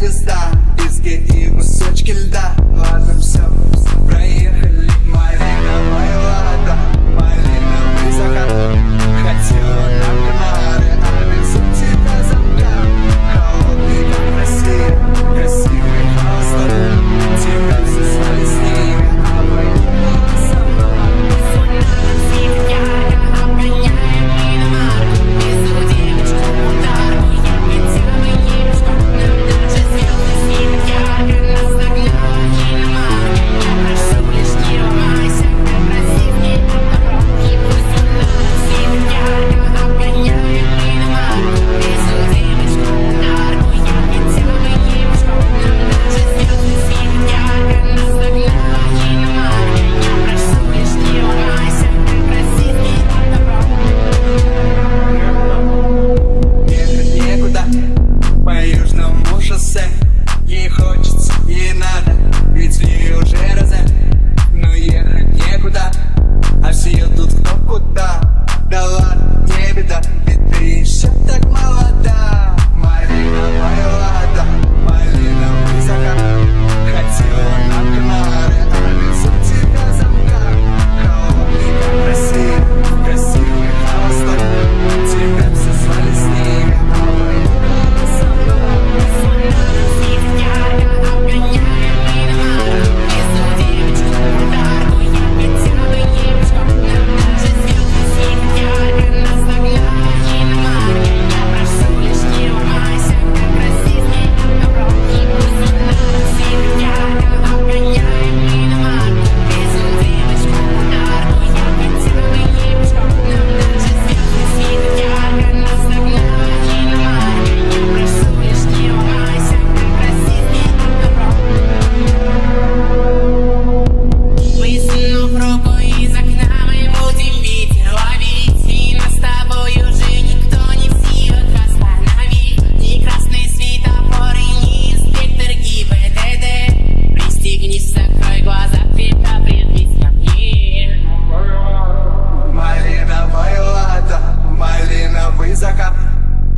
hızda Biz que soç dá.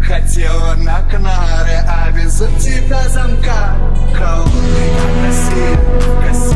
Хотела на Канары, а везут тебя замка. Холодный, как Россия, в